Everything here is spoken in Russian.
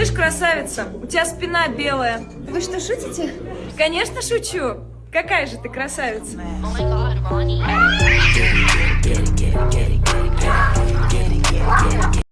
Слышь, красавица, у тебя спина белая. Вы что, шутите? Конечно, шучу. Какая же ты красавица. Oh.